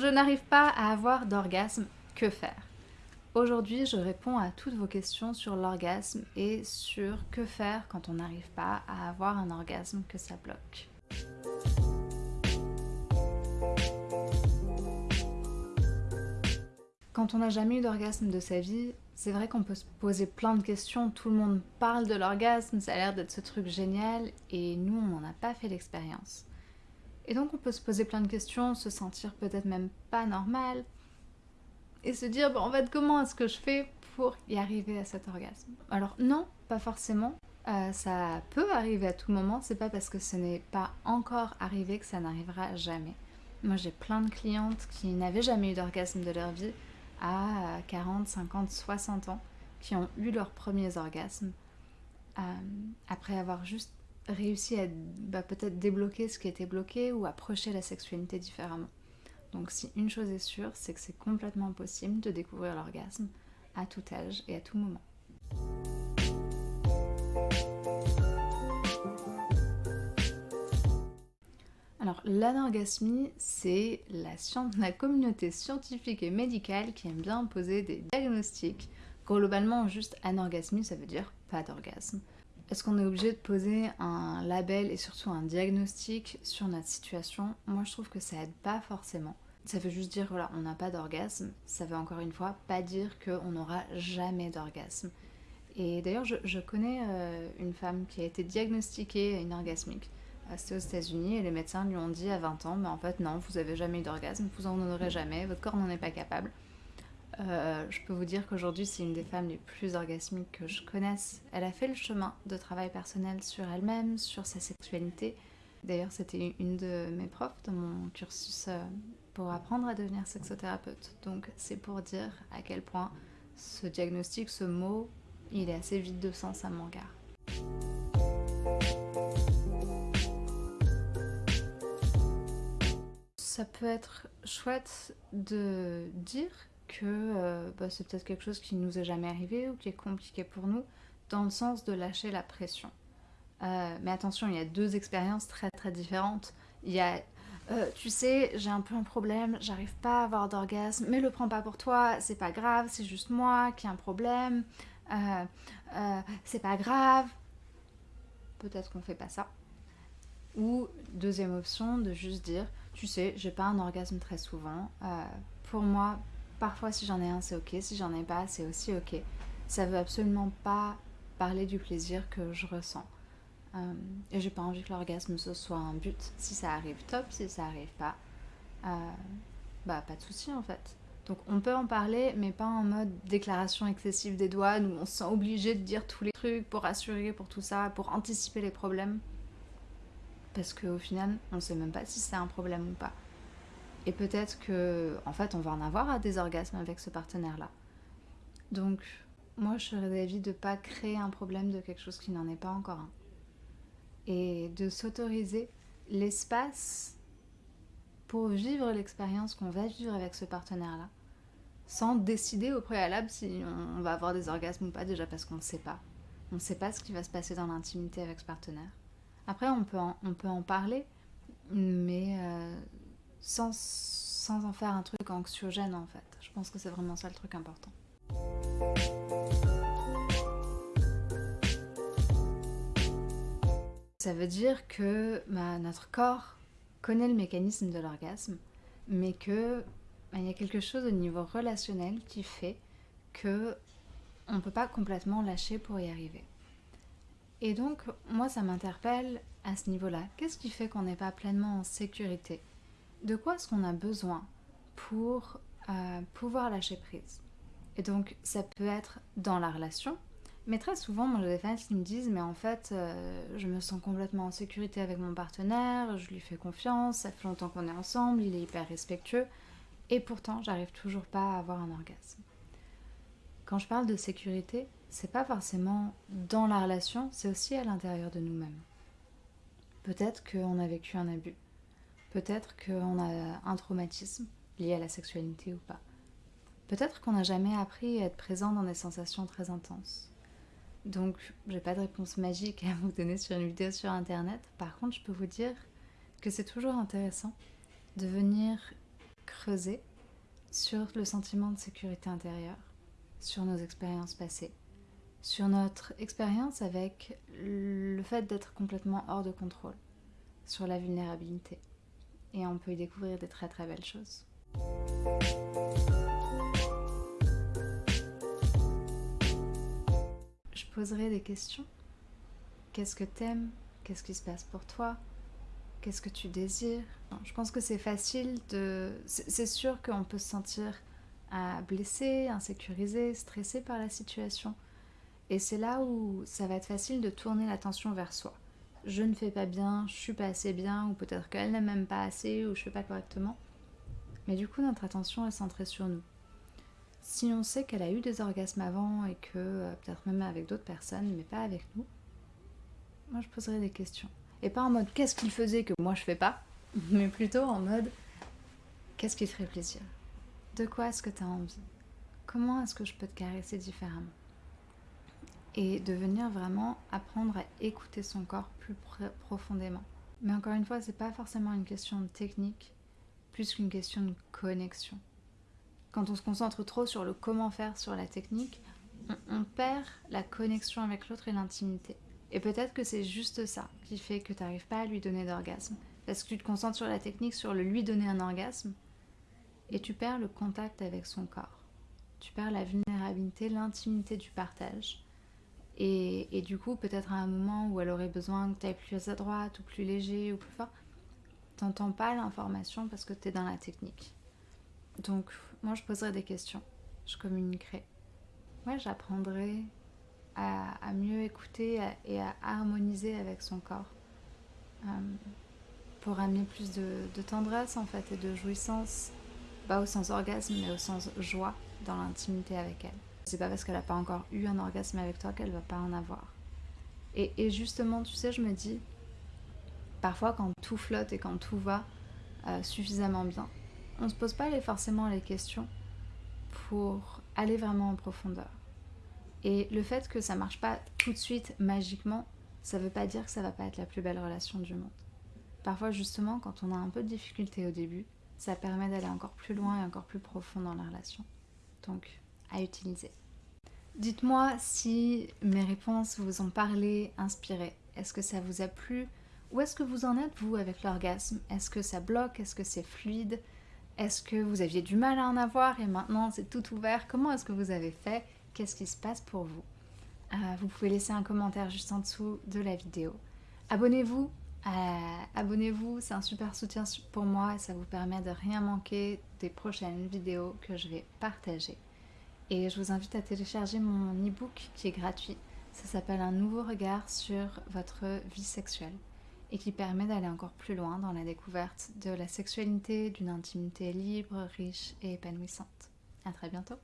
Je n'arrive pas à avoir d'orgasme, que faire? Aujourd'hui, je réponds à toutes vos questions sur l'orgasme et sur que faire quand on n'arrive pas à avoir un orgasme que ça bloque. Quand on n'a jamais eu d'orgasme de sa vie, c'est vrai qu'on peut se poser plein de questions. Tout le monde parle de l'orgasme, ça a l'air d'être ce truc génial, et nous, on n'en a pas fait l'expérience. Et donc, on peut se poser plein de questions, se sentir peut-être même pas normal, et se dire, bon, en fait, comment est-ce que je fais pour y arriver à cet orgasme? Alors, non, pas forcément. Euh, ça peut arriver à tout moment, c'est pas parce que ce n'est pas encore arrivé que ça n'arrivera jamais. Moi, j'ai plein de clientes qui n'avaient jamais eu d'orgasme de leur vie à 40, 50, 60 ans qui ont eu leurs premiers orgasmes euh, après avoir juste réussi à bah, peut-être débloquer ce qui était bloqué ou approcher la sexualité différemment. Donc si une chose est sûre, c'est que c'est complètement possible de découvrir l'orgasme à tout âge et à tout moment. Alors, l'anorgasmie, c'est la, la, communauté scientifique et médicale qui aime bien poser des diagnostics. Globalement, juste anorgasmie, ça veut dire pas d'orgasme. Est-ce qu'on est obligé de poser un label et surtout un diagnostic sur notre situation? Moi, je trouve que ça aide pas forcément. Ça veut juste dire, voilà, on n'a pas d'orgasme. Ça veut encore une fois pas dire qu'on n'aura jamais d'orgasme. Et d'ailleurs, je, connais euh, une femme qui a été diagnostiquée une orgasmique c'était aux États-Unis et les médecins lui ont dit à 20 ans, mais en fait non, vous avez jamais eu d'orgasme, vous en aurez jamais, votre corps n'en est pas capable. Euh, je peux vous dire qu'aujourd'hui c'est une des femmes les plus orgasmiques que je connaisse. Elle a fait le chemin de travail personnel sur elle-même, sur sa sexualité. D'ailleurs c'était une de mes profs dans mon cursus euh, pour apprendre à devenir sexothérapeute. Donc c'est pour dire à quel point ce diagnostic, ce mot, il est assez vide de sens à mon égard. ça peut être chouette de dire que euh, bah, c'est peut-être quelque chose qui nous est jamais arrivé ou qui est compliqué pour nous, dans le sens de lâcher la pression. Euh, mais attention, il y a deux expériences très très différentes. Il y a, euh, tu sais, j'ai un peu un problème, j'arrive pas à avoir d'orgasme, mais le prends pas pour toi, c'est pas grave, c'est juste moi qui ai un problème, c'est pas grave. Peut-être qu'on fait pas ça. Ou deuxième option, de juste dire, tu sais, j'ai pas un orgasme très souvent. Pour moi, parfois si j'en ai un, c'est ok. Si j'en ai pas, c'est aussi ok. Ça veut absolument pas parler du plaisir que je ressens. Euh, et j'ai pas envie que l'orgasme soit un but. Si ça arrive, top. Si ça arrive pas, euh, bah pas de souci en fait. Donc on peut en parler, mais pas en mode déclaration excessive des douanes où on se sent obligé de dire tous les trucs pour assurer, pour tout ça, pour anticiper les problèmes parce qu'au final, on sait même pas si c'est un problème ou pas. Et peut-être que, en fait, on va en avoir à des orgasmes avec ce partenaire-là. Donc, moi, je serais d'avis de pas créer un problème de quelque chose qui n'en est pas encore un. Et de s'autoriser l'espace pour vivre l'expérience qu'on va vivre avec ce partenaire-là, sans décider au préalable si on va avoir des orgasmes ou pas, déjà parce qu'on ne sait pas. On ne sait pas ce qui va se passer dans l'intimité avec ce partenaire. Après, on peut en, on peut en parler, mais euh, sans, sans en faire un truc anxiogène en fait. Je pense que c'est vraiment ça le truc important. Ça veut dire que bah, notre corps connaît le mécanisme de l'orgasme, mais que bah, y a quelque chose au niveau relationnel qui fait que on ne peut pas complètement lâcher pour y arriver. Et donc, moi, ça m'interpelle à ce niveau-là. Qu'est-ce qui fait qu'on n'est pas pleinement en sécurité? De quoi est-ce qu'on a besoin pour euh, pouvoir lâcher prise? Et donc, ça peut être dans la relation, mais très souvent, moi, j'ai des femmes qui me disent, mais en fait, euh, je me sens complètement en sécurité avec mon partenaire, je lui fais confiance, ça fait longtemps qu'on est ensemble, il est hyper respectueux, et pourtant, j'arrive toujours pas à avoir un orgasme. Quand je parle de sécurité, c'est pas forcément dans la relation, c'est aussi à l'intérieur de nous-mêmes. Peut-être qu'on a vécu un abus, peut-être qu'on a un traumatisme lié à la sexualité ou pas. Peut-être qu'on n'a jamais appris à être présent dans des sensations très intenses. Donc, j'ai pas de réponse magique à vous donner sur une vidéo sur internet. Par contre, je peux vous dire que c'est toujours intéressant de venir creuser sur le sentiment de sécurité intérieure, sur nos expériences passées, sur notre expérience avec le fait d'être complètement hors de contrôle, sur la vulnérabilité. Et on peut y découvrir des très très belles choses. Je poserai des questions. Qu'est-ce que t'aimes? Qu'est-ce qui se passe pour toi? Qu'est-ce que tu désires? Je pense que c'est facile de... C'est sûr qu'on peut se sentir euh, blessé, insécurisé, stressé par la situation. Et c'est là où ça va être facile de tourner l'attention vers soi. Je ne fais pas bien, je suis pas assez bien, ou peut-être qu'elle n'aime même pas assez, ou je fais pas correctement. Mais du coup, notre attention est centrée sur nous. Si on sait qu'elle a eu des orgasmes avant et que euh, peut-être même avec d'autres personnes, mais pas avec nous, moi je poserais des questions. Et pas en mode qu'est-ce qu'il faisait que moi je fais pas, mais plutôt en mode qu'est-ce qui te ferait plaisir? De quoi est-ce que tu as envie? Comment est-ce que je peux te caresser différemment? Et de venir vraiment apprendre à écouter son corps plus profondément. Mais encore une fois, c'est pas forcément une question de technique, plus qu'une question de connexion. Quand on se concentre trop sur le comment faire, sur la technique, on perd la connexion avec l'autre et l'intimité. Et peut-être que c'est juste ça qui fait que tu n'arrives pas à lui donner d'orgasme. Parce que tu te concentres sur la technique, sur le lui donner un orgasme, et tu perds le contact avec son corps. Tu perds la vulnérabilité, l'intimité du partage. Et, du coup, peut-être à un moment où elle aurait besoin que tu ailles plus à droite, ou plus léger, ou plus fort, t'entends pas l'information parce que tu es dans la technique. Donc, moi, je poserai des questions. Je communiquerai. Moi, j'apprendrai à, mieux écouter et à harmoniser avec son corps. Euh, pour amener plus de, tendresse en fait et de jouissance, pas au sens orgasme mais au sens joie dans l'intimité avec elle. C'est pas parce qu'elle n'a pas encore eu un orgasme avec toi qu'elle va pas en avoir. Et, justement, tu sais, je me dis, parfois quand tout flotte et quand tout va euh, suffisamment bien, on se pose pas forcément les questions pour aller vraiment en profondeur. Et le fait que ça marche pas tout de suite magiquement, ça veut pas dire que ça va pas être la plus belle relation du monde. Parfois justement, quand on a un peu de difficulté au début, ça permet d'aller encore plus loin et encore plus profond dans la relation. Donc, utiliser. Dites-moi si mes réponses vous ont parlé, inspiré. Est-ce que ça vous a plu? Où est-ce que vous en êtes, vous, avec l'orgasme? Est-ce que ça bloque? Est-ce que c'est fluide? Est-ce que vous aviez du mal à en avoir et maintenant c'est tout ouvert? Comment est-ce que vous avez fait? Qu'est-ce qui se passe pour vous? Euh, vous pouvez laisser un commentaire juste en dessous de la vidéo. Abonnez-vous, euh, abonnez-vous, c'est un super soutien pour moi et ça vous permet de rien manquer des prochaines vidéos que je vais partager. Et je vous invite à télécharger mon e-book qui est gratuit. Ça s'appelle Un nouveau regard sur votre vie sexuelle et qui permet d'aller encore plus loin dans la découverte de la sexualité, d'une intimité libre, riche et épanouissante. A très bientôt